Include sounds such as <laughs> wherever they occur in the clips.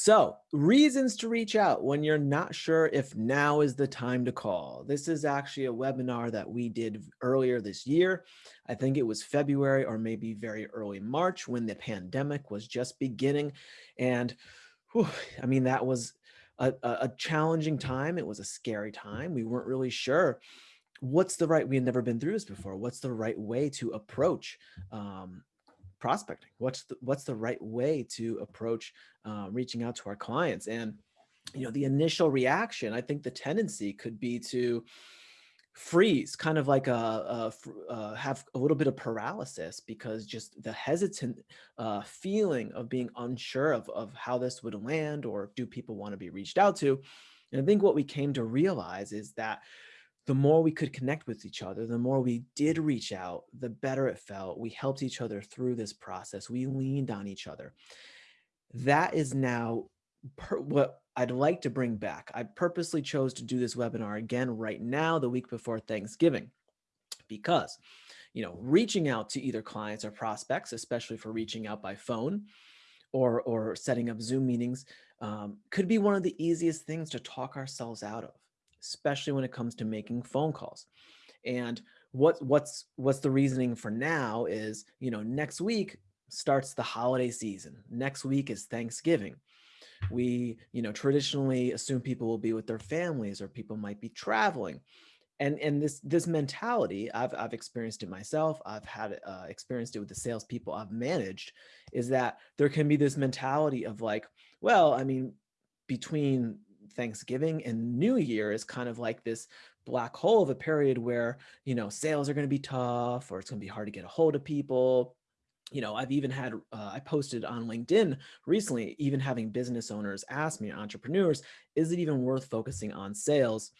So, reasons to reach out when you're not sure if now is the time to call. This is actually a webinar that we did earlier this year. I think it was February or maybe very early March when the pandemic was just beginning. And whew, I mean, that was a, a challenging time. It was a scary time. We weren't really sure what's the right, we had never been through this before. What's the right way to approach um, prospecting? What's the, what's the right way to approach uh, reaching out to our clients? And, you know, the initial reaction, I think the tendency could be to freeze, kind of like a, a, a uh, have a little bit of paralysis because just the hesitant uh, feeling of being unsure of, of how this would land or do people want to be reached out to. And I think what we came to realize is that the more we could connect with each other, the more we did reach out, the better it felt. We helped each other through this process. We leaned on each other. That is now what I'd like to bring back. I purposely chose to do this webinar again right now, the week before Thanksgiving, because you know, reaching out to either clients or prospects, especially for reaching out by phone or, or setting up Zoom meetings, um, could be one of the easiest things to talk ourselves out of especially when it comes to making phone calls. And what, what's, what's the reasoning for now is, you know, next week starts the holiday season. Next week is Thanksgiving. We, you know, traditionally assume people will be with their families or people might be traveling. And, and this this mentality, I've, I've experienced it myself. I've had uh, experienced it with the salespeople I've managed, is that there can be this mentality of like, well, I mean, between Thanksgiving and New Year is kind of like this black hole of a period where, you know, sales are going to be tough or it's going to be hard to get a hold of people. You know, I've even had, uh, I posted on LinkedIn recently, even having business owners ask me, entrepreneurs, is it even worth focusing on sales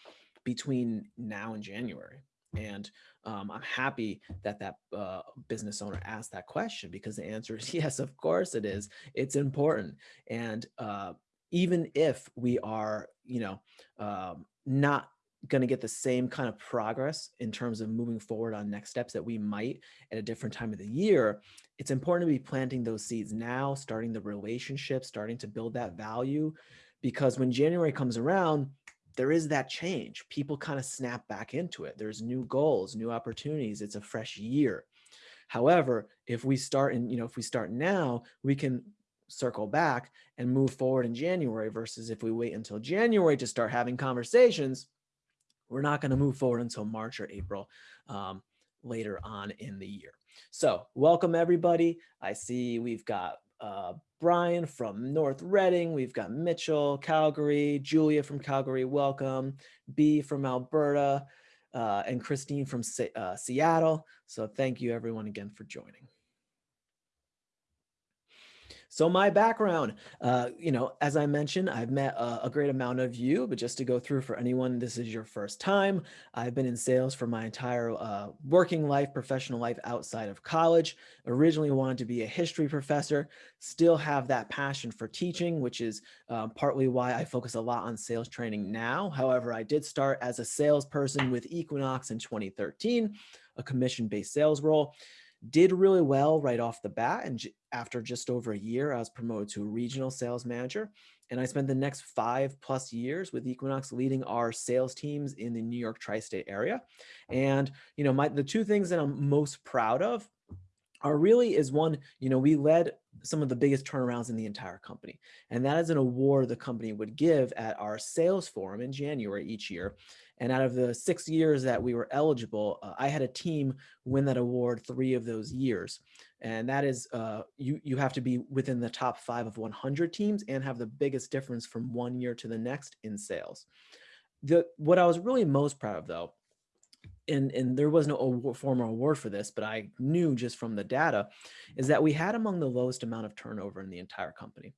between now and January? And um, I'm happy that that uh, business owner asked that question because the answer is <laughs> yes, of course it is. It's important. And uh, even if we are, you know, um, not going to get the same kind of progress in terms of moving forward on next steps that we might at a different time of the year, it's important to be planting those seeds now, starting the relationship, starting to build that value, because when January comes around, there is that change. People kind of snap back into it. There's new goals, new opportunities. It's a fresh year. However, if we start and you know, if we start now, we can circle back and move forward in January versus if we wait until January to start having conversations, we're not going to move forward until March or April um, later on in the year. So welcome everybody. I see we've got uh, Brian from North Reading. We've got Mitchell, Calgary, Julia from Calgary, welcome. B from Alberta, uh, and Christine from uh, Seattle. So thank you everyone again for joining. So my background, uh, you know, as I mentioned, I've met a, a, great amount of you, but just to go through for anyone, this is your first time. I've been in sales for my entire uh, working life, professional life outside of college. Originally wanted to be a history professor, still have that passion for teaching, which is uh, partly why I focus a lot on sales training now. However, I did start as a salesperson with Equinox in 2013, a commission-based sales role did really well right off the bat. And after just over a year, I was promoted to a regional sales manager. And I spent the next five plus years with Equinox leading our sales teams in the New York tri-state area. And, you know, my, the two things that I'm most proud of are really is one, you know, we led some of the biggest turnarounds in the entire company. And that is an award the company would give at our sales forum in January each year. And out of the six years that we were eligible, uh, I had a team win that award three of those years. And that is, uh, you, you have to be within the top five of 100 teams and have the biggest difference from one year to the next in sales. The, what I was really most proud of though, and, and there was no award, formal award for this, but I knew just from the data, is that we had among the lowest amount of turnover in the entire company.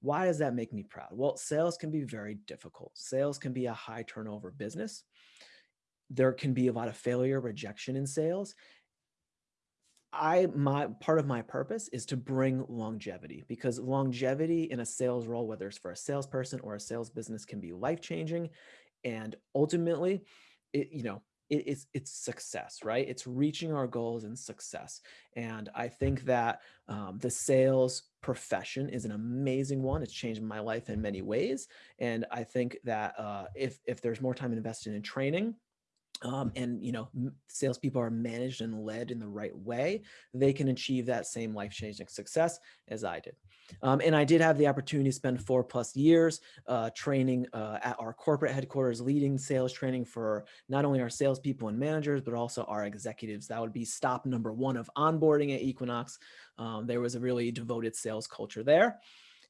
Why does that make me proud? Well, sales can be very difficult. Sales can be a high turnover business. There can be a lot of failure, rejection in sales. I my part of my purpose is to bring longevity because longevity in a sales role, whether it's for a salesperson or a sales business, can be life changing. And ultimately, it, you know, it, it's it's success, right? It's reaching our goals and success. And I think that um, the sales profession is an amazing one. It's changed my life in many ways. And I think that uh, if if there's more time invested in training, um, and you know salespeople are managed and led in the right way, they can achieve that same life-changing success as I did. Um, and I did have the opportunity to spend four plus years uh, training uh, at our corporate headquarters, leading sales training for not only our salespeople and managers, but also our executives. That would be stop number one of onboarding at Equinox. Um, there was a really devoted sales culture there.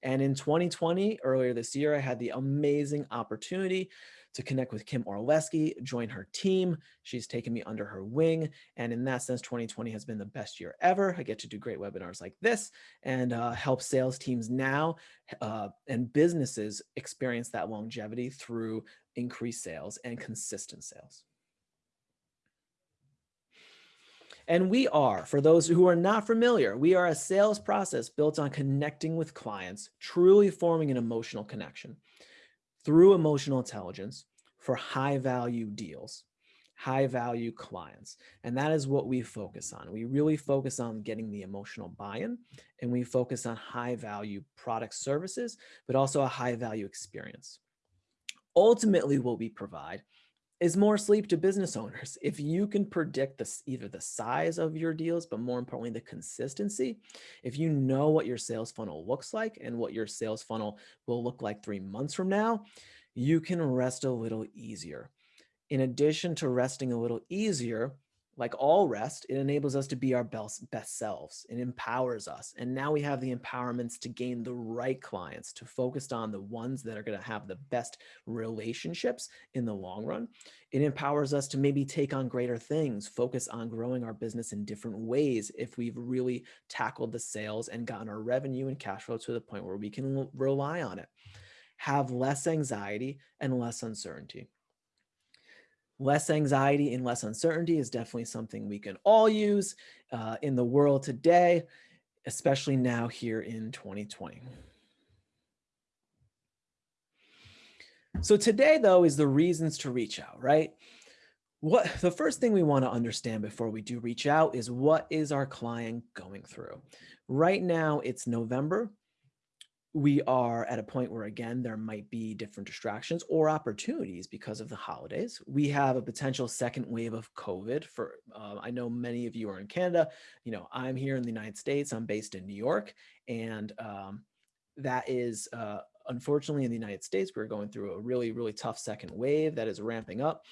And in 2020, earlier this year, I had the amazing opportunity to connect with Kim Orlesky, join her team. She's taken me under her wing. And in that sense, 2020 has been the best year ever. I get to do great webinars like this and uh, help sales teams now uh, and businesses experience that longevity through increased sales and consistent sales. And we are, for those who are not familiar, we are a sales process built on connecting with clients, truly forming an emotional connection through emotional intelligence for high value deals, high value clients. And that is what we focus on. We really focus on getting the emotional buy-in and we focus on high value product services, but also a high value experience. Ultimately, what we provide is more sleep to business owners. If you can predict this, either the size of your deals, but more importantly, the consistency, if you know what your sales funnel looks like and what your sales funnel will look like three months from now, you can rest a little easier. In addition to resting a little easier, like all rest, it enables us to be our best, best selves. It empowers us. And now we have the empowerments to gain the right clients, to focus on the ones that are going to have the best relationships in the long run. It empowers us to maybe take on greater things, focus on growing our business in different ways if we've really tackled the sales and gotten our revenue and cash flow to the point where we can rely on it. Have less anxiety and less uncertainty. Less anxiety and less uncertainty is definitely something we can all use uh, in the world today, especially now here in 2020. So today, though, is the reasons to reach out, right? What the first thing we want to understand before we do reach out is what is our client going through? Right now, it's November we are at a point where, again, there might be different distractions or opportunities because of the holidays. We have a potential second wave of COVID for, uh, I know many of you are in Canada. You know, I'm here in the United States. I'm based in New York. And um, that is, uh, unfortunately, in the United States, we're going through a really, really tough second wave that is ramping up.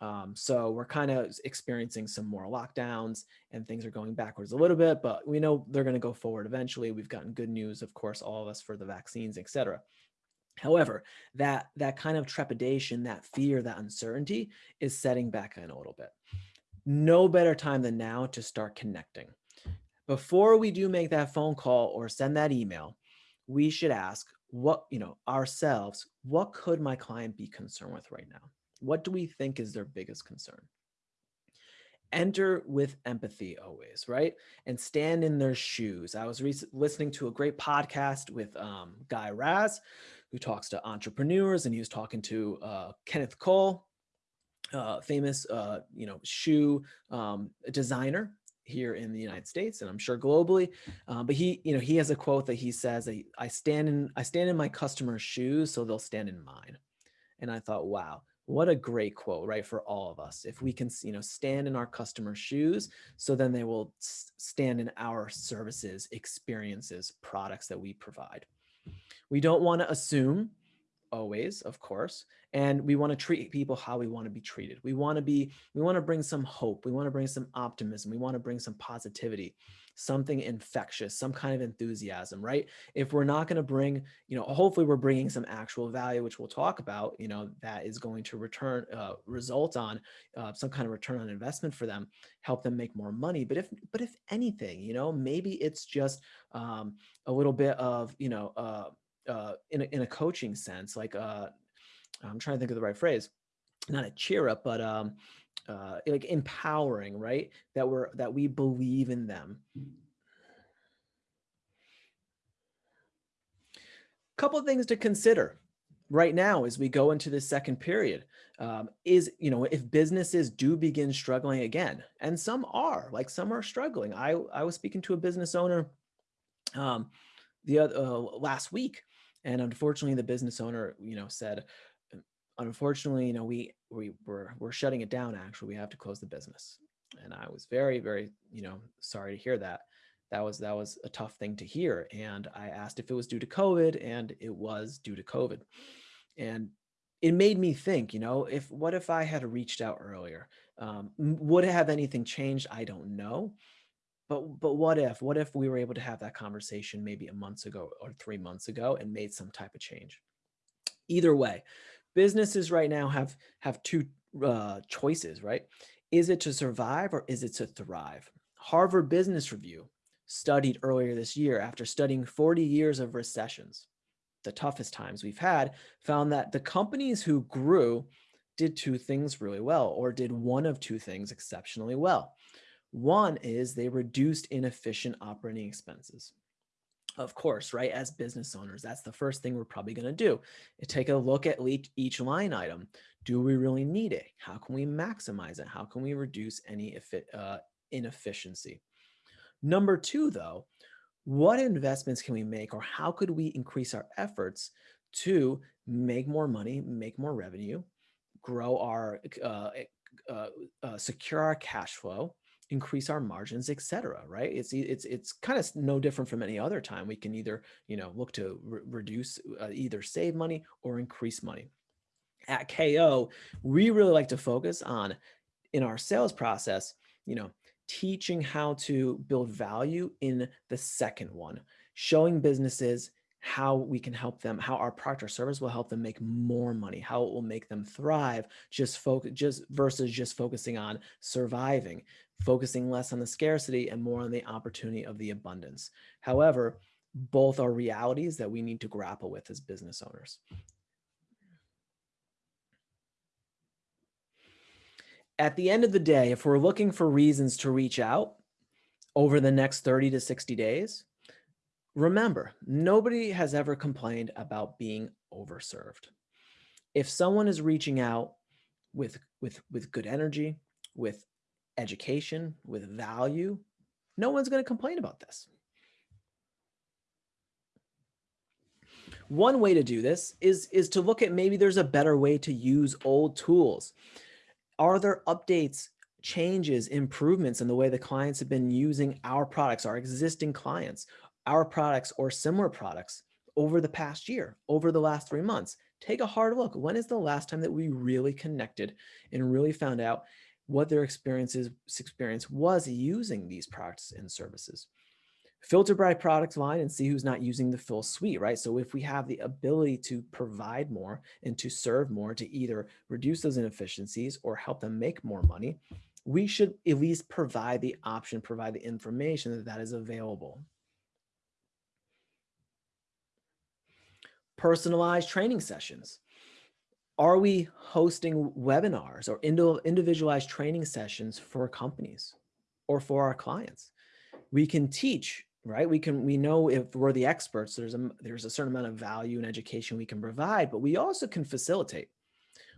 Um, so we're kind of experiencing some more lockdowns and things are going backwards a little bit, but we know they're going to go forward eventually. We've gotten good news, of course, all of us for the vaccines, et cetera. However, that, that kind of trepidation, that fear, that uncertainty is setting back in a little bit. No better time than now to start connecting. Before we do make that phone call or send that email, we should ask what, you know, ourselves, what could my client be concerned with right now? What do we think is their biggest concern? Enter with empathy always, right? And stand in their shoes. I was listening to a great podcast with um, Guy Raz, who talks to entrepreneurs, and he was talking to uh, Kenneth Cole, uh, famous, uh, you know, shoe um, designer here in the United States, and I'm sure globally. Uh, but he, you know, he has a quote that he says, "I stand in, I stand in my customers' shoes, so they'll stand in mine." And I thought, wow, what a great quote, right? For all of us, if we can, you know, stand in our customer's shoes, so then they will stand in our services, experiences, products that we provide. We don't want to assume always, of course. And we want to treat people how we want to be treated. We want to be, we want to bring some hope. We want to bring some optimism. We want to bring some positivity, something infectious, some kind of enthusiasm, right? If we're not going to bring, you know, hopefully we're bringing some actual value, which we'll talk about, you know, that is going to return, uh, result on uh, some kind of return on investment for them, help them make more money. But if, but if anything, you know, maybe it's just um, a little bit of, you know, uh, uh, in, a, in a coaching sense, like uh, I'm trying to think of the right phrase, not a cheer up, but um, uh, like empowering, right? That we're that we believe in them. Couple things to consider right now as we go into the second period um, is you know if businesses do begin struggling again and some are like some are struggling i i was speaking to a business owner um the other uh, last week and unfortunately the business owner you know said unfortunately you know we we we're, we're shutting it down actually. We have to close the business. And i was very very you know sorry to hear that. That was that was a tough thing to hear. And i asked if it was due to covid and it was due to covid. And it made me think you know if what if i had reached out earlier? Um, would have anything changed? I don't know. But but what if what if we were able to have that conversation maybe a month ago or three months ago and made some type of change? Either way businesses right now have have two uh, choices right is it to survive or is it to thrive harvard business review studied earlier this year after studying 40 years of recessions, the toughest times we've had, found that the companies who grew did two things really well or did one of two things exceptionally well. One is they reduced inefficient operating expenses. Of course, right, as business owners, that's the first thing we're probably going to do. Take a look at each line item. Do we really need it? How can we maximize it? How can we reduce any uh, inefficiency? Number two, though, what investments can we make or how could we increase our efforts to make more money, make more revenue, grow our, uh, eh, uh, secure our cash flow, increase our margins, etc. Right? It's it's it's kind of no different from any other time. We can either you know look to re reduce, uh, either save money or increase money. At KO, we really like to focus on in our sales process. You know, teaching how to build value in the second one, showing businesses how we can help them, how our product or service will help them make more money, how it will make them thrive, just focus just versus just focusing on surviving, focusing less on the scarcity and more on the opportunity of the abundance. However, both are realities that we need to grapple with as business owners. at the end of the day, if we're looking for reasons to reach out over the next 30 to 60 days, remember, nobody has ever complained about being overserved. If someone is reaching out with, with, with good energy, with education, with value, no one's going to complain about this. One way to do this is, is to look at maybe there's a better way to use old tools. Are there updates, changes, improvements in the way the clients have been using our products, our existing clients, our products or similar products over the past year, over the last three months? Take a hard look. When is the last time that we really connected and really found out what their experiences experience was using these products and services? filter by product line and see who's not using the full suite, right? So if we have the ability to provide more and to serve more to either reduce those inefficiencies or help them make more money, we should at least provide the option, provide the information that that is available. Personalized training sessions. Are we hosting webinars or individualized training sessions for companies or for our clients? We can teach right? We can, we know if we're the experts, there's a, there's a certain amount of value and education we can provide, but we also can facilitate.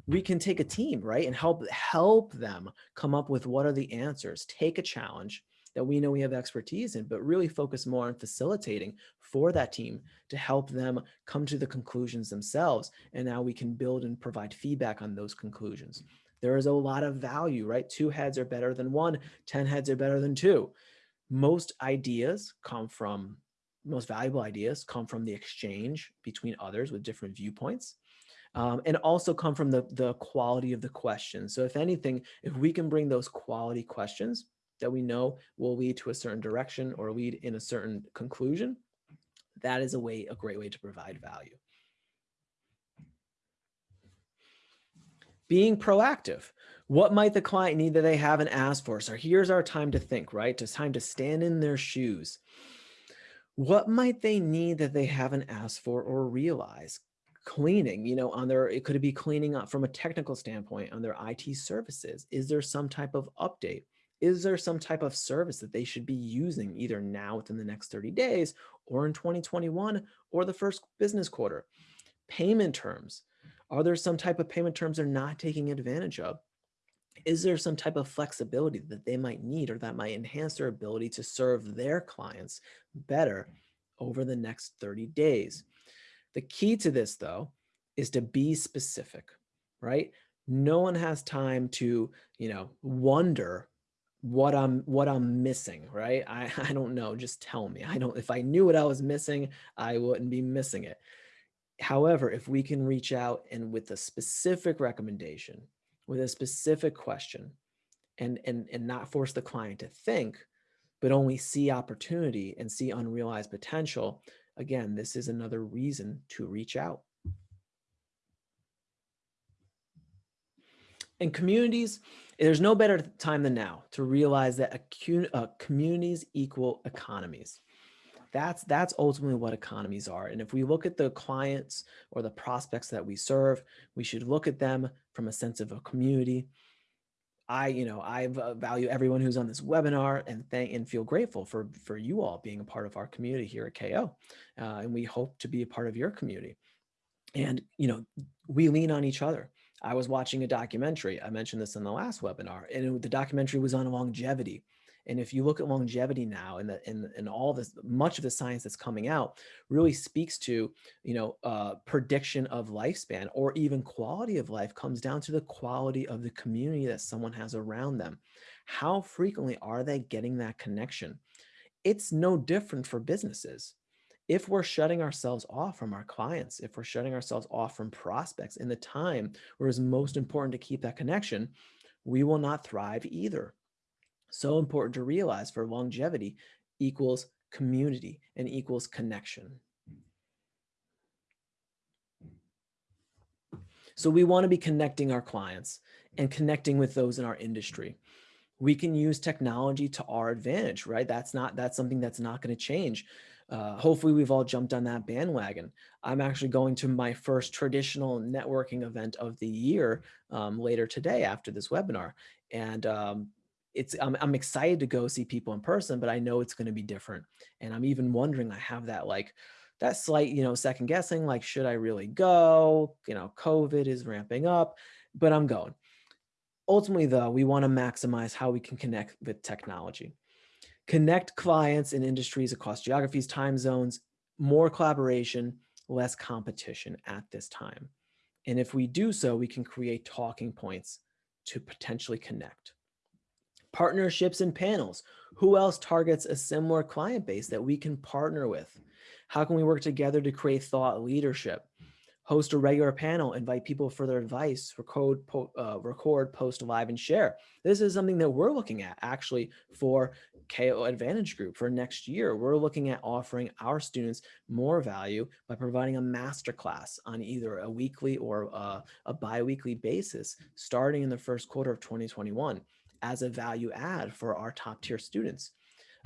We can take a team, right? And help, help them come up with what are the answers, take a challenge that we know we have expertise in, but really focus more on facilitating for that team to help them come to the conclusions themselves. And now we can build and provide feedback on those conclusions. There is a lot of value, right? Two heads are better than one, 10 heads are better than two most ideas come from most valuable ideas come from the exchange between others with different viewpoints um, and also come from the, the quality of the questions. So if anything, if we can bring those quality questions that we know will lead to a certain direction or lead in a certain conclusion, that is a way, a great way to provide value. Being proactive. What might the client need that they haven't asked for? So here's our time to think, right? It's time to stand in their shoes. What might they need that they haven't asked for or realize? Cleaning, you know, on their, it could be cleaning up from a technical standpoint on their IT services. Is there some type of update? Is there some type of service that they should be using either now within the next 30 days or in 2021 or the first business quarter? Payment terms. Are there some type of payment terms they're not taking advantage of? Is there some type of flexibility that they might need or that might enhance their ability to serve their clients better over the next 30 days? The key to this though, is to be specific, right? No one has time to, you know, wonder what I'm what I'm missing, right? I, <laughs> I don't know, just tell me. I don't if I knew what I was missing, I wouldn't be missing it. However, if we can reach out and with a specific recommendation, with a specific question, and and and not force the client to think, but only see opportunity and see unrealized potential, again, this is another reason to reach out. In communities, there's no better time than now to realize that uh, communities equal economies. That's, that's ultimately what economies are. And if we look at the clients or the prospects that we serve, we should look at them from a sense of a community. I, you know, I value everyone who's on this webinar and thank and feel grateful for, for you all being a part of our community here at KO. Uh, and we hope to be a part of your community. And, you know, we lean on each other. I was watching a documentary. I mentioned this in the last webinar, and it, the documentary was on longevity. And if you look at longevity now and, the, and, and all this, much of the science that's coming out really speaks to, you know, uh, prediction of lifespan or even quality of life comes down to the quality of the community that someone has around them. How frequently are they getting that connection? It's no different for businesses if we're shutting ourselves off from our clients, if we're shutting ourselves off from prospects in the time where it's most important to keep that connection, we will not thrive either. So important to realize for longevity equals community and equals connection. So we want to be connecting our clients and connecting with those in our industry. We can use technology to our advantage, right? That's not, that's something that's not going to change uh, hopefully we've all jumped on that bandwagon. I'm actually going to my first traditional networking event of the year um, later today after this webinar. And um, it's I'm, I'm excited to go see people in person, but I know it's going to be different. And I'm even wondering, I have that like, that slight, you know, second guessing, like, should I really go? You know, COVID is ramping up, but I'm going. Ultimately, though, we want to maximize how we can connect with technology connect clients and industries across geographies, time zones, more collaboration, less competition at this time. And if we do so, we can create talking points to potentially connect. Partnerships and panels. Who else targets a similar client base that we can partner with? How can we work together to create thought leadership? Host a regular panel, invite people for their advice, record, po uh, record, post live and share. This is something that we're looking at actually for KO Advantage Group for next year. We're looking at offering our students more value by providing a masterclass on either a weekly or a, a bi-weekly basis starting in the first quarter of 2021 as a value add for our top tier students.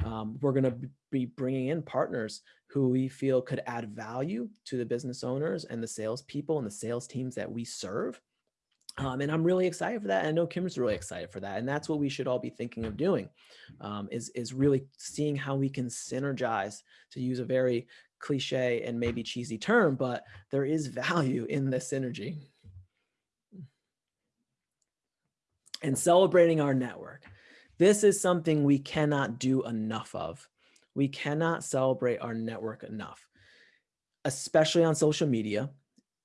Um, we're going to be bringing in partners who we feel could add value to the business owners and the salespeople and the sales teams that we serve. Um, and I'm really excited for that. I know Kim's really excited for that. And that's what we should all be thinking of doing um, is, is really seeing how we can synergize to use a very cliche and maybe cheesy term, but there is value <laughs> in the synergy. And celebrating our network. This is something we cannot do enough of. We cannot celebrate our network enough, especially on social media.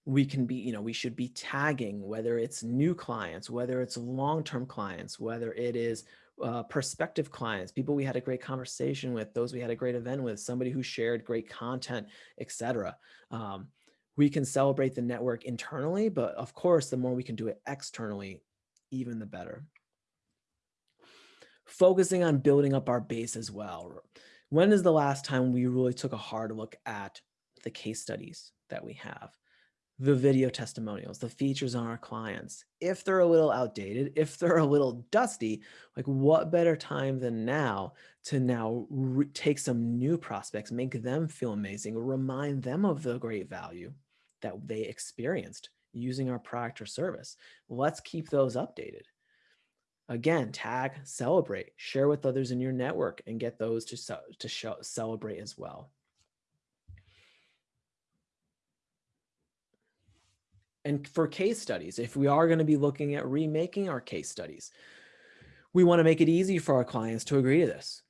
We can be, you know, we should be tagging whether it's new clients, whether it's long-term clients, whether it is uh, prospective clients, people we had a great conversation with, those we had a great event with, somebody who shared great content, etc. Um, we can celebrate the network internally, but of course, the more we can do it externally, even the better focusing on building up our base as well. When is the last time we really took a hard look at the case studies that we have, the video testimonials, the features on our clients? If they're a little outdated, if they're a little dusty, like what better time than now to now take some new prospects, make them feel amazing, remind them of the great value that they experienced using our product or service. Let's keep those updated. Again, tag, celebrate, share with others in your network and get those to, to show, celebrate as well. And for case studies, if we are going to be looking at remaking our case studies, we want to make it easy for our clients to agree to this.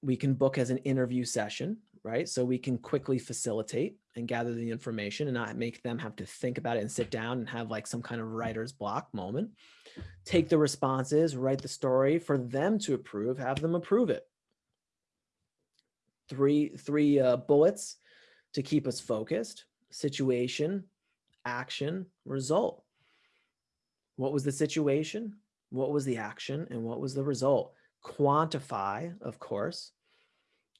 We can book as an interview session, right? So we can quickly facilitate and gather the information and not make them have to think about it and sit down and have like some kind of writer's block moment. Take the responses, write the story for them to approve, have them approve it. Three, three uh, bullets to keep us focused, situation, action, result. What was the situation? What was the action? And what was the result? Quantify, of course.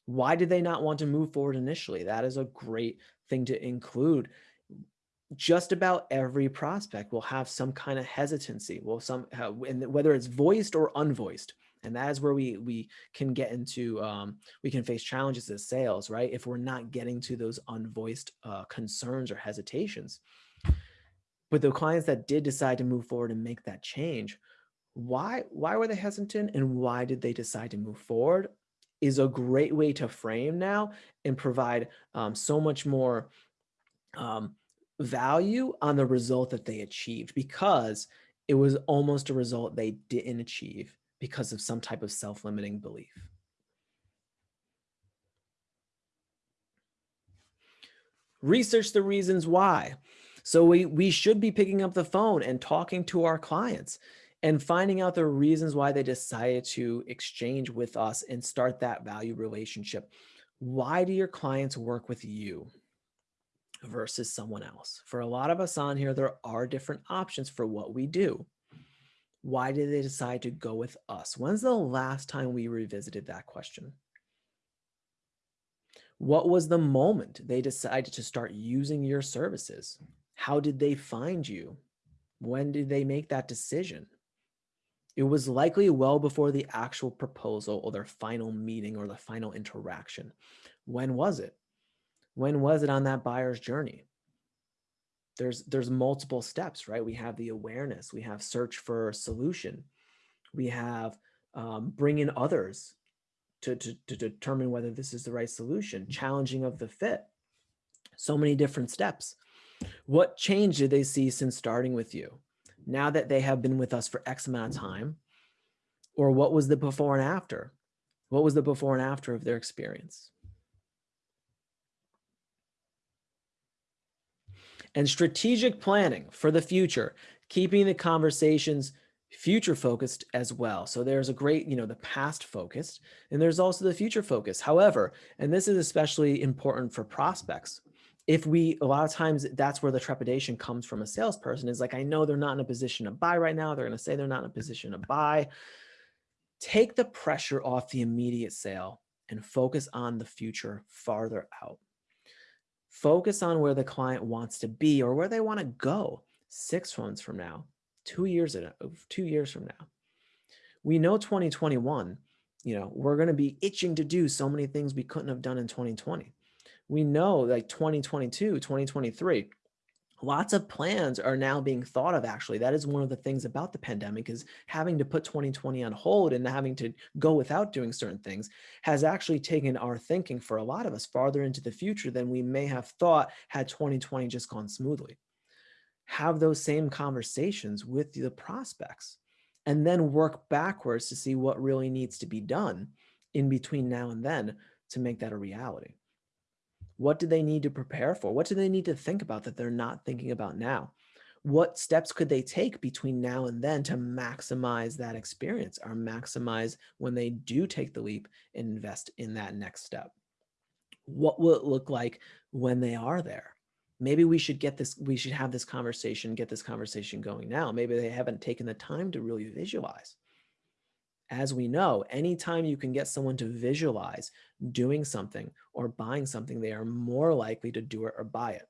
Why did they not want to move forward initially? That is a great thing to include. Just about every prospect will have some kind of hesitancy, will some, and whether it's voiced or unvoiced. And that is where we we can get into um, we can face challenges as sales, right? If we're not getting to those unvoiced uh, concerns or hesitations. But the clients that did decide to move forward and make that change, why why were they hesitant and why did they decide to move forward is a great way to frame now and provide um, so much more um, value on the result that they achieved because it was almost a result they didn't achieve because of some type of self-limiting belief. Research the reasons why. So we, we should be picking up the phone and talking to our clients and finding out the reasons why they decided to exchange with us and start that value relationship. Why do your clients work with you versus someone else? For a lot of us on here, there are different options for what we do. Why did they decide to go with us? When's the last time we revisited that question? What was the moment they decided to start using your services? How did they find you? When did they make that decision? It was likely well before the actual proposal or their final meeting or the final interaction. When was it? When was it on that buyer's journey? There's, there's multiple steps, right? We have the awareness, we have search for solution, we have um, bring in others to, to, to determine whether this is the right solution, challenging of the fit. So many different steps. What change did they see since starting with you? Now that they have been with us for X amount of time? Or what was the before and after? What was the before and after of their experience? And strategic planning for the future, keeping the conversations future focused as well. So there's a great, you know, the past focused and there's also the future focus. However, and this is especially important for prospects, if we a lot of times that's where the trepidation comes from a salesperson is like i know they're not in a position to buy right now they're going to say they're not in a position to buy. Take the pressure off the immediate sale and focus on the future farther out. Focus on where the client wants to be or where they want to go six months from now two years two years from now. We know 2021 you know we're going to be itching to do so many things we couldn't have done in 2020 we know like 2022, 2023, lots of plans are now being thought of actually. That is one of the things about the pandemic is having to put 2020 on hold and having to go without doing certain things has actually taken our thinking for a lot of us farther into the future than we may have thought had 2020 just gone smoothly. Have those same conversations with the prospects and then work backwards to see what really needs to be done in between now and then to make that a reality what do they need to prepare for? What do they need to think about that they're not thinking about now? What steps could they take between now and then to maximize that experience or maximize when they do take the leap and invest in that next step? What will it look like when they are there? Maybe we should get this, we should have this conversation, get this conversation going now. Maybe they haven't taken the time to really visualize as we know, anytime you can get someone to visualize doing something or buying something, they are more likely to do it or buy it.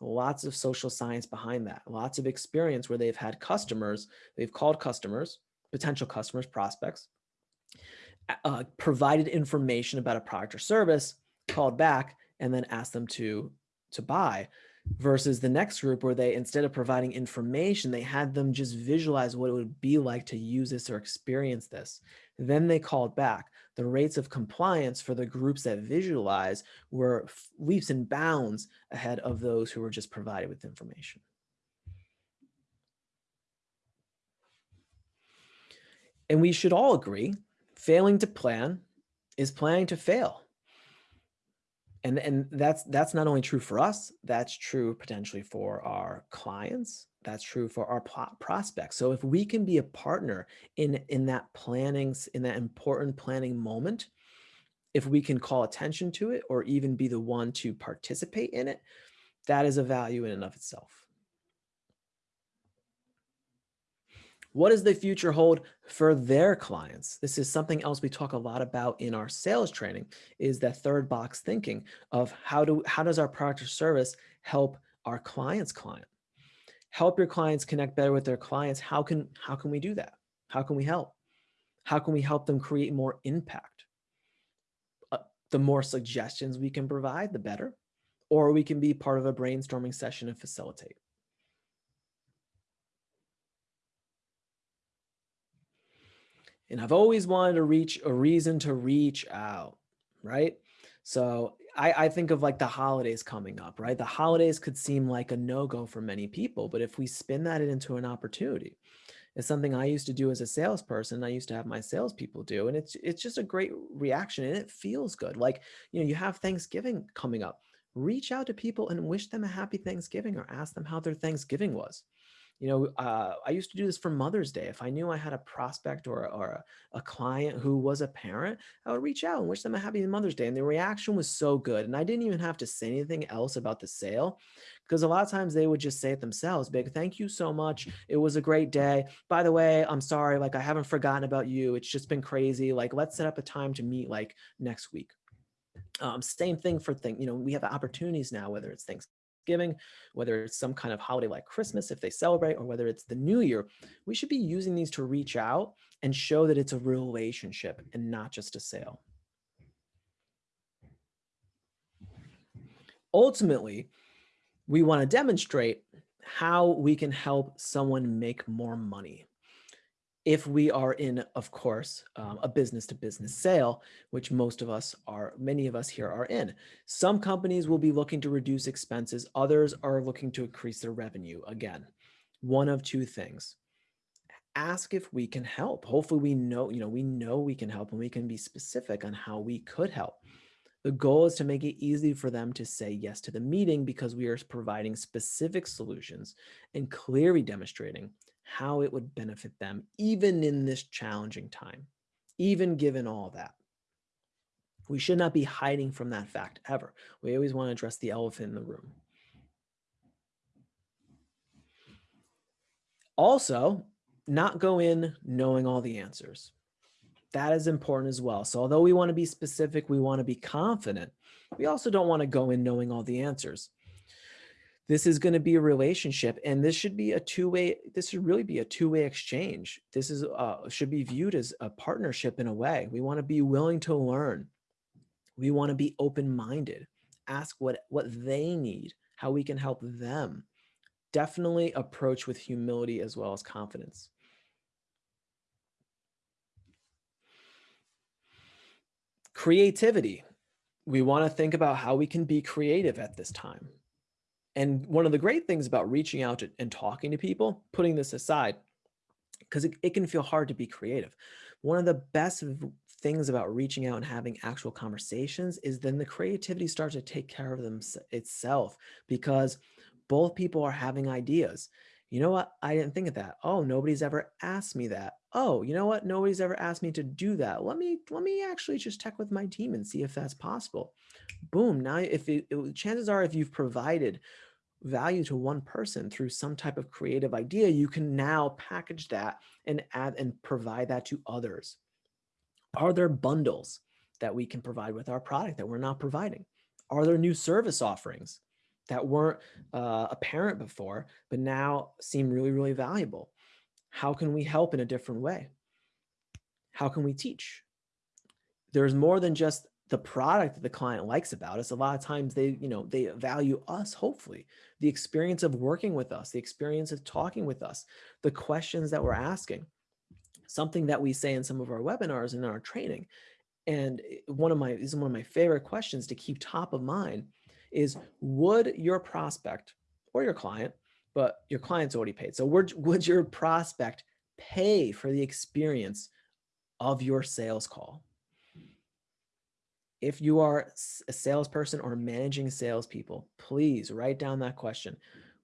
Lots of social science behind that, lots of experience where they've had customers, they've called customers, potential customers, prospects, uh, provided information about a product or service, called back, and then asked them to, to buy versus the next group where they, instead of providing information, they had them just visualize what it would be like to use this or experience this. Then they called back. The rates of compliance for the groups that visualize were leaps and bounds ahead of those who were just provided with information. And we should all agree, failing to plan is planning to fail. And, and that's that's not only true for us, that's true potentially for our clients, that's true for our prospects. So if we can be a partner in, in that planning, in that important planning moment, if we can call attention to it or even be the one to participate in it, that is a value in and of itself. What does the future hold for their clients? This is something else we talk a lot about in our sales training is that third box thinking of how do how does our product or service help our client's client? Help your clients connect better with their clients. How can how can we do that? How can we help? How can we help them create more impact? Uh, the more suggestions we can provide, the better. Or we can be part of a brainstorming session and facilitate. And I've always wanted to reach a reason to reach out, right? So I, I think of like the holidays coming up, right? The holidays could seem like a no-go for many people, but if we spin that into an opportunity, it's something I used to do as a salesperson. I used to have my salespeople do, and it's it's just a great reaction, and it feels good. Like you know, you have Thanksgiving coming up. Reach out to people and wish them a happy Thanksgiving, or ask them how their Thanksgiving was you know, uh, I used to do this for Mother's Day. If I knew I had a prospect or, or a, a, client who was a parent, I would reach out and wish them a happy Mother's Day. And the reaction was so good. And I didn't even have to say anything else about the sale because a lot of times they would just say it themselves, big, thank you so much. It was a great day. By the way, I'm sorry, like I haven't forgotten about you. It's just been crazy. Like let's set up a time to meet like next week. Um, same thing for thing, you know, we have opportunities now, whether it's Thanksgiving Thanksgiving, whether it's some kind of holiday like Christmas if they celebrate, or whether it's the new year, we should be using these to reach out and show that it's a relationship and not just a sale. Ultimately, we want to demonstrate how we can help someone make more money if we are in, of course, um, a business to business sale, which most of us are, many of us here are in. Some companies will be looking to reduce expenses. Others are looking to increase their revenue. Again, one of two things. Ask if we can help. Hopefully we know, you know, we know we can help and we can be specific on how we could help. The goal is to make it easy for them to say yes to the meeting because we are providing specific solutions and clearly demonstrating how it would benefit them, even in this challenging time, even given all that. We should not be hiding from that fact ever. We always want to address the elephant in the room. Also, not go in knowing all the answers. That is important as well. So although we want to be specific, we want to be confident, we also don't want to go in knowing all the answers this is going to be a relationship and this should be a two-way this should really be a two-way exchange. This is uh, should be viewed as a partnership in a way. We want to be willing to learn. We want to be open-minded. Ask what what they need how we can help them. Definitely approach with humility as well as confidence. Creativity. We want to think about how we can be creative at this time and one of the great things about reaching out and talking to people, putting this aside, because it, it can feel hard to be creative. One of the best things about reaching out and having actual conversations is then the creativity starts to take care of them itself because both people are having ideas. You know what? I didn't think of that. Oh, nobody's ever asked me that. Oh, you know what? Nobody's ever asked me to do that. Let me let me actually just check with my team and see if that's possible. Boom. Now, if it, it chances are, if you've provided value to one person through some type of creative idea, you can now package that and add and provide that to others. Are there bundles that we can provide with our product that we're not providing? Are there new service offerings that weren't uh, apparent before, but now seem really, really valuable? How can we help in a different way? How can we teach? There's more than just the product that the client likes about us. A lot of times they, you know, they value us, hopefully, the experience of working with us, the experience of talking with us, the questions that we're asking, something that we say in some of our webinars and in our training. And eh, one of my, is one of my favorite questions to keep top of mind is would your prospect or your client, but your client's already paid. So would, would your prospect pay for the experience of your sales call. If you are a salesperson or managing salespeople, please write down that question.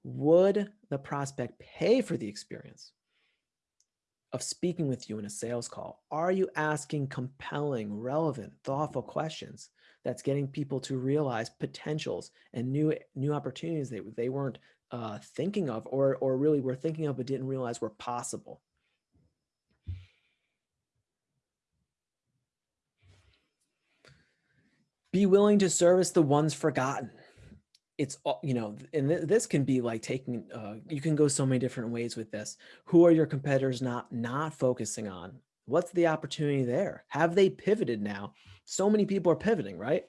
Would the prospect pay for the experience of speaking with you in a sales call? Are you asking compelling, relevant, thoughtful questions that's getting people to realize potentials and new new opportunities they, they weren't uh, thinking of or, or really were thinking of but didn't realize were possible? Be willing to service the ones forgotten. It's you know and th this can be like taking uh, you can go so many different ways with this. Who are your competitors not not focusing on? What's the opportunity there? Have they pivoted now so many people are pivoting right?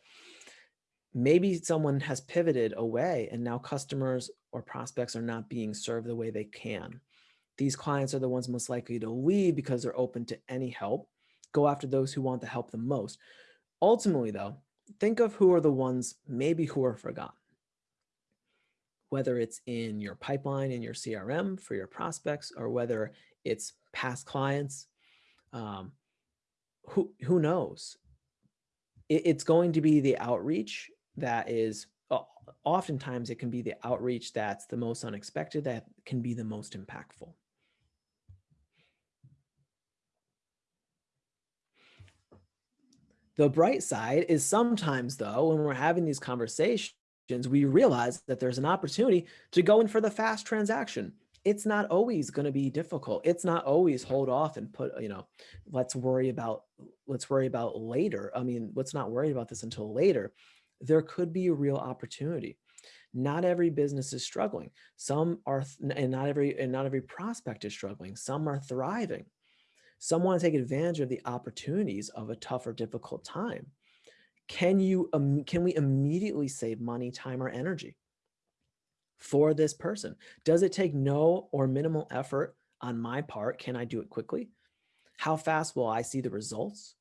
Maybe someone has pivoted away and now customers or prospects are not being served the way they can. These clients are the ones most likely to leave because they're open to any help. Go after those who want the help the most. Ultimately though think of who are the ones maybe who are forgotten. Whether it's in your pipeline in your CRM for your prospects or whether it's past clients, um, who, who knows? It, it's going to be the outreach that is, oftentimes it can be the outreach that's the most unexpected that can be the most impactful. The bright side is sometimes though, when we're having these conversations, we realize that there's an opportunity to go in for the fast transaction. It's not always going to be difficult. It's not always hold off and put, you know, let's worry about, let's worry about later. I mean, let's not worry about this until later. There could be a real opportunity. Not every business is struggling. Some are, and not every, and not every prospect is struggling. Some are thriving. Some want to take advantage of the opportunities of a tough or difficult time can you um, can we immediately save money, time, or energy for this person? Does it take no or minimal effort on my part? Can I do it quickly? How fast will I see the results?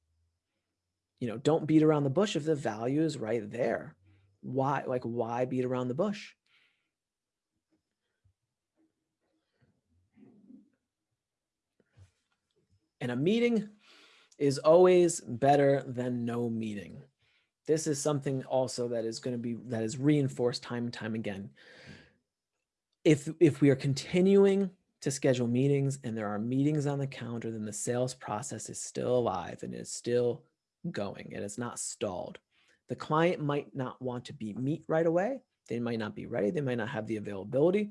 You know, don't beat around the bush if the value is right there. Why, like, why beat around the bush? And a meeting is always better than no meeting this is something also that is going to be that is reinforced time and time again. If if we are continuing to schedule meetings and there are meetings on the calendar, then the sales process is still alive and is still going and it's not stalled. The client might not want to be meet right away. They might not be ready. They might not have the availability.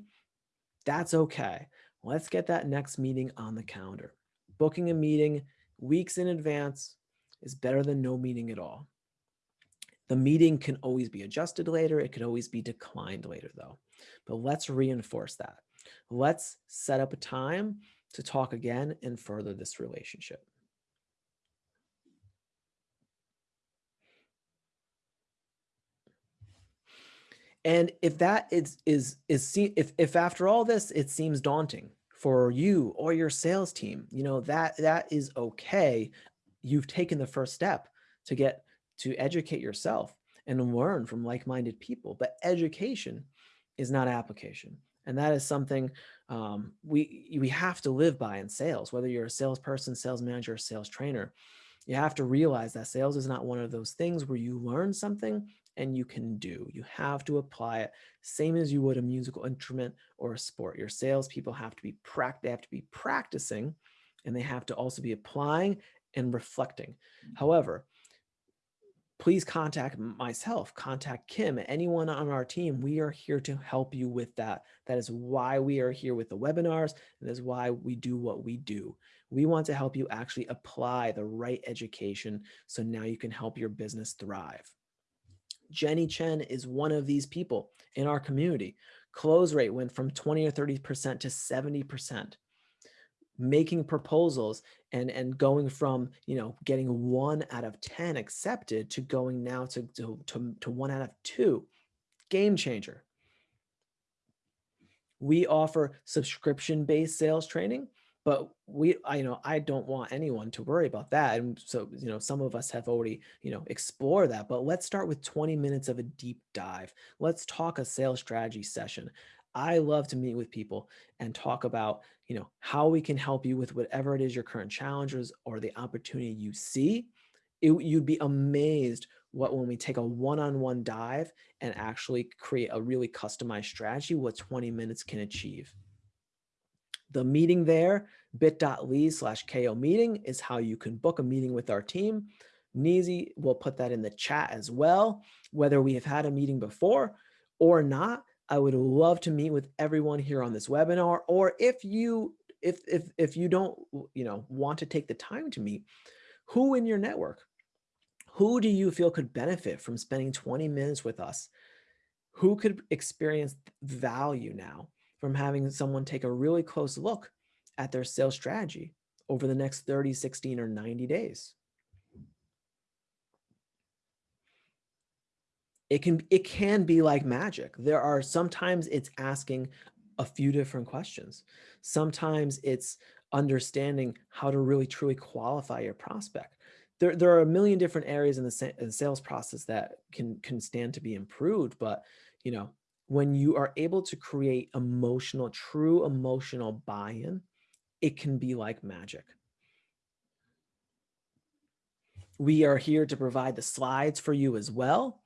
That's okay. Let's get that next meeting on the calendar. Booking a meeting weeks in advance is better than no meeting at all. The meeting can always be adjusted later. It could always be declined later though. But let's reinforce that. Let's set up a time to talk again and further this relationship. And if that is, is, is, if, if after all this, it seems daunting for you or your sales team, you know, that, that is okay. You've taken the first step to get to educate yourself and learn from like-minded people. But education is not application. And that is something um, we, we have to live by in sales, whether you're a salesperson, sales manager, or sales trainer. You have to realize that sales is not one of those things where you learn something and you can do. You have to apply it same as you would a musical instrument or a sport. Your salespeople have to be they have to be practicing and they have to also be applying and reflecting. However, please contact myself, contact Kim, anyone on our team. We are here to help you with that. That is why we are here with the webinars. And that is why we do what we do. We want to help you actually apply the right education so now you can help your business thrive. Jenny Chen is one of these people in our community. Close rate went from 20 or 30% to 70% making proposals and and going from you know getting one out of 10 accepted to going now to to, to, to one out of two. Game changer. We offer subscription based sales training but we I, you know i don't want anyone to worry about that. And so you know some of us have already you know explore that but let's start with 20 minutes of a deep dive. Let's talk a sales strategy session I love to meet with people and talk about, you know, how we can help you with whatever it is your current challenges or the opportunity you see. It, you'd be amazed what when we take a one-on-one -on -one dive and actually create a really customized strategy, what 20 minutes can achieve. The meeting there, bit.ly slash KO meeting is how you can book a meeting with our team. Neezy will put that in the chat as well. Whether we have had a meeting before or not, I would love to meet with everyone here on this webinar. Or if you if if if you don't you know want to take the time to meet, who in your network, who do you feel could benefit from spending 20 minutes with us? Who could experience value now from having someone take a really close look at their sales strategy over the next 30, 16, or 90 days? It can it can be like magic. There are sometimes it's asking a few different questions. Sometimes it's understanding how to really truly qualify your prospect. There, there are a million different areas in the, in the sales process that can can stand to be improved, but you know, when you are able to create emotional, true emotional buy-in, it can be like magic. We are here to provide the slides for you as well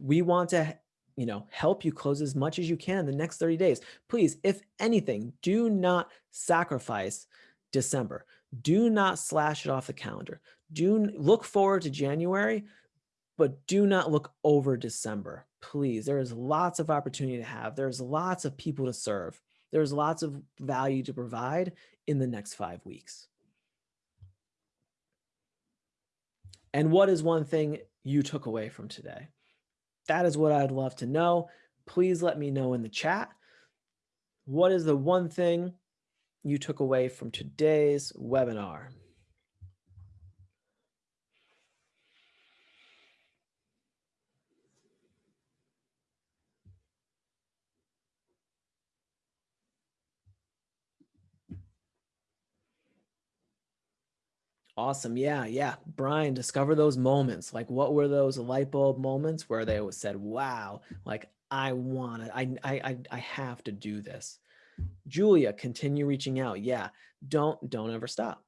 we want to you know, help you close as much as you can in the next 30 days. Please, if anything, do not sacrifice December. Do not slash it off the calendar. Do look forward to January, but do not look over December. Please, there is lots of opportunity to have. There's lots of people to serve. There's lots of value to provide in the next five weeks. And what is one thing you took away from today? That is what I'd love to know. Please let me know in the chat. What is the one thing you took away from today's webinar? Awesome. Yeah. Yeah. Brian, discover those moments. Like what were those light bulb moments where they said, wow, like I want it. I, I, I have to do this. Julia, continue reaching out. Yeah. Don't, don't ever stop.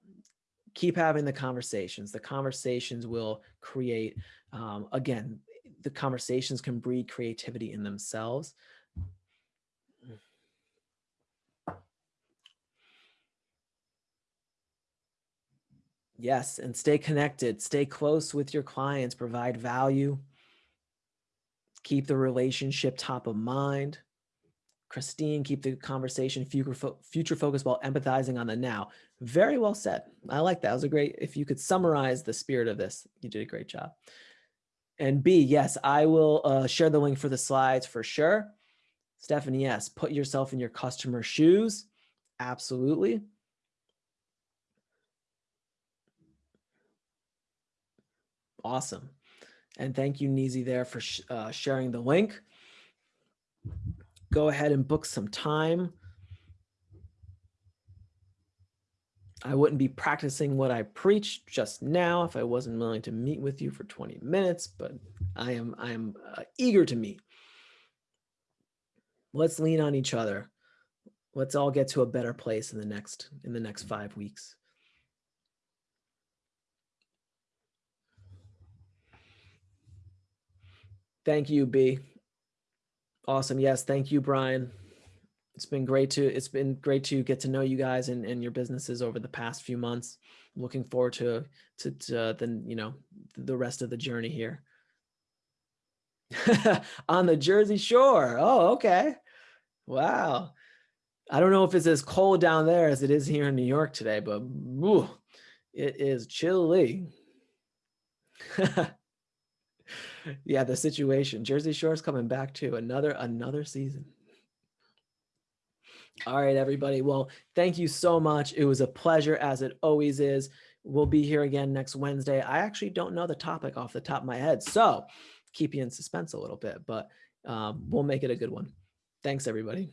Keep having the conversations. The conversations will create, um, again, the conversations can breed creativity in themselves. Yes, and stay connected, stay close with your clients, provide value, keep the relationship top of mind. Christine, keep the conversation future, fo future focused while empathizing on the now. Very well said. I like that. Was a great, if you could summarize the spirit of this, you did a great job. And B, yes, I will uh, share the link for the slides for sure. Stephanie, yes, put yourself in your customer shoes. Absolutely. Awesome. And thank you, Neezy, there for sh uh, sharing the link. Go ahead and book some time. I wouldn't be practicing what I preach just now if I wasn't willing to meet with you for 20 minutes, but I am I am uh, eager to meet. Let's lean on each other. Let's all get to a better place in the next in the next 5 weeks. Thank you, B. Awesome. Yes. Thank you, Brian. It's been great to it's been great to get to know you guys and, and your businesses over the past few months. looking forward to to, to uh, the you know the rest of the journey here. <laughs> On the Jersey Shore. Oh, okay. Wow. I don't know if it's as cold down there as it is here in New York today, but whew, it is chilly. <laughs> yeah, the situation. Jersey Shore's coming back to another another season. All right, everybody. Well, thank you so much. It was a pleasure as it always is. We'll be here again next Wednesday. I actually don't know the topic off the top of my head, so keep you in suspense a little bit, but um, we'll make it a good one. Thanks, everybody.